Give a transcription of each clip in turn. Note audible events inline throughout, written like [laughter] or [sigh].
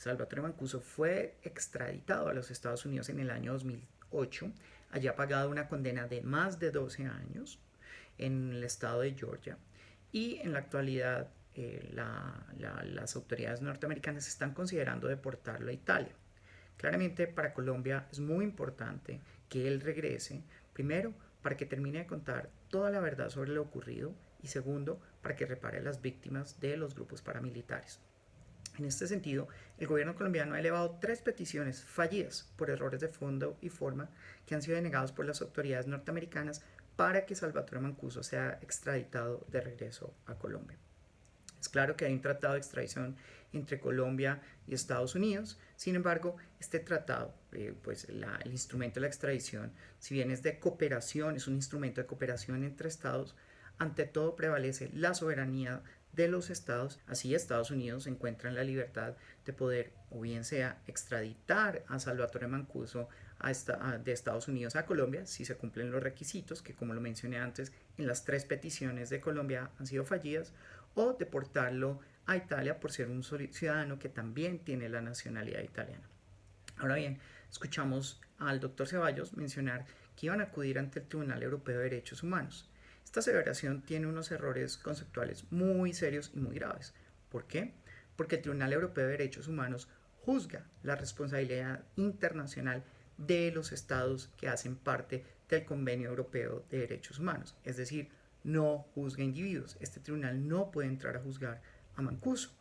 Salvatore Mancuso fue extraditado a los Estados Unidos en el año 2008. Allí ha pagado una condena de más de 12 años en el estado de Georgia y en la actualidad eh, las autoridades norteamericanas están considerando deportarlo a Italia. Claramente para Colombia es muy importante que él regrese, primero para que termine de contar toda la verdad sobre lo ocurrido y segundo para que repare las víctimas de los grupos paramilitares. En este sentido, el gobierno colombiano ha elevado tres peticiones fallidas por errores de fondo y forma que han sido denegados por las autoridades norteamericanas para que Salvatore Mancuso sea extraditado de regreso a Colombia. Es claro que hay un tratado de extradición entre Colombia y Estados Unidos, sin embargo, este tratado, eh, pues el instrumento de la extradición, si bien es de cooperación, es un instrumento de cooperación entre estados, ante todo prevalece la soberanía de los estados, así Estados Unidos encuentra en la libertad de poder o bien sea extraditar a Salvatore Mancuso de Estados Unidos a Colombia si se cumplen los requisitos que como lo mencioné antes en las tres peticiones de Colombia han sido fallidas o deportarlo a Italia por ser un ciudadano que también tiene la nacionalidad italiana. Ahora bien, escuchamos al doctor Ceballos mencionar que iban a acudir ante el Tribunal Europeo de Derechos Humanos. Esta aseveración tiene unos errores conceptuales muy serios y muy graves. ¿Por qué? Porque el Tribunal Europeo de Derechos Humanos juzga la responsabilidad internacional de los estados que hacen parte del Convenio Europeo de Derechos Humanos. Es decir, no juzga individuos. Este tribunal no puede entrar a juzgar a Mancuso.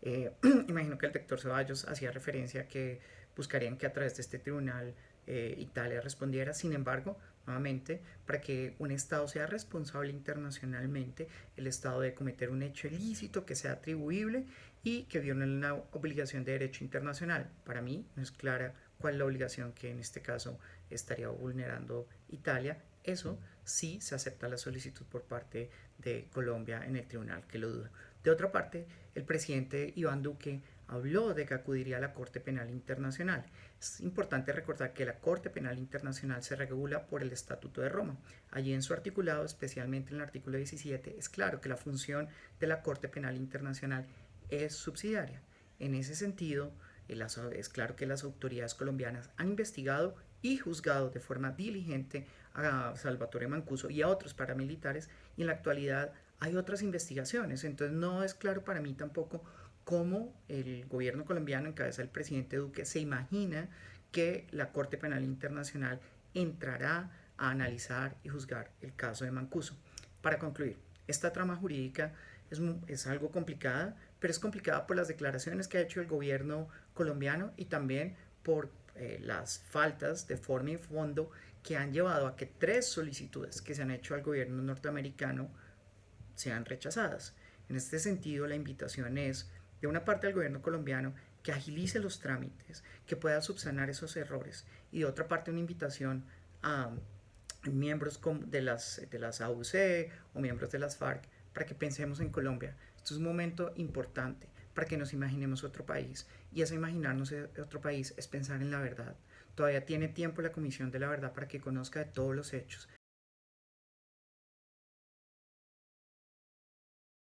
Eh, [clears throat] imagino que el doctor Ceballos hacía referencia que buscarían que a través de este tribunal eh, Italia respondiera. Sin embargo, nuevamente, para que un Estado sea responsable internacionalmente, el Estado debe cometer un hecho ilícito que sea atribuible y que viole una obligación de derecho internacional. Para mí no es clara cuál es la obligación que en este caso estaría vulnerando Italia. Eso sí se acepta la solicitud por parte de Colombia en el tribunal, que lo duda. De otra parte, el presidente Iván Duque habló de que acudiría a la Corte Penal Internacional. Es importante recordar que la Corte Penal Internacional se regula por el Estatuto de Roma. Allí en su articulado, especialmente en el artículo 17, es claro que la función de la Corte Penal Internacional es subsidiaria. En ese sentido, es claro que las autoridades colombianas han investigado y juzgado de forma diligente a Salvatore Mancuso y a otros paramilitares y en la actualidad hay otras investigaciones. Entonces no es claro para mí tampoco cómo el gobierno colombiano en cabeza del presidente Duque se imagina que la Corte Penal Internacional entrará a analizar y juzgar el caso de Mancuso. Para concluir, esta trama jurídica es, es, algo complicada, pero es complicada por las declaraciones que ha hecho el gobierno colombiano y también por eh, las faltas de forma y fondo que han llevado a que tres solicitudes que se han hecho al gobierno norteamericano sean rechazadas. En este sentido, la invitación es de una parte del gobierno colombiano que agilice los trámites, que pueda subsanar esos errores y de otra parte una invitación a miembros de las, de las AUC o miembros de las FARC para que pensemos en Colombia. Esto es un momento importante para que nos imaginemos otro país y ese imaginarnos otro país es pensar en la verdad. Todavía tiene tiempo la Comisión de la Verdad para que conozca de todos los hechos,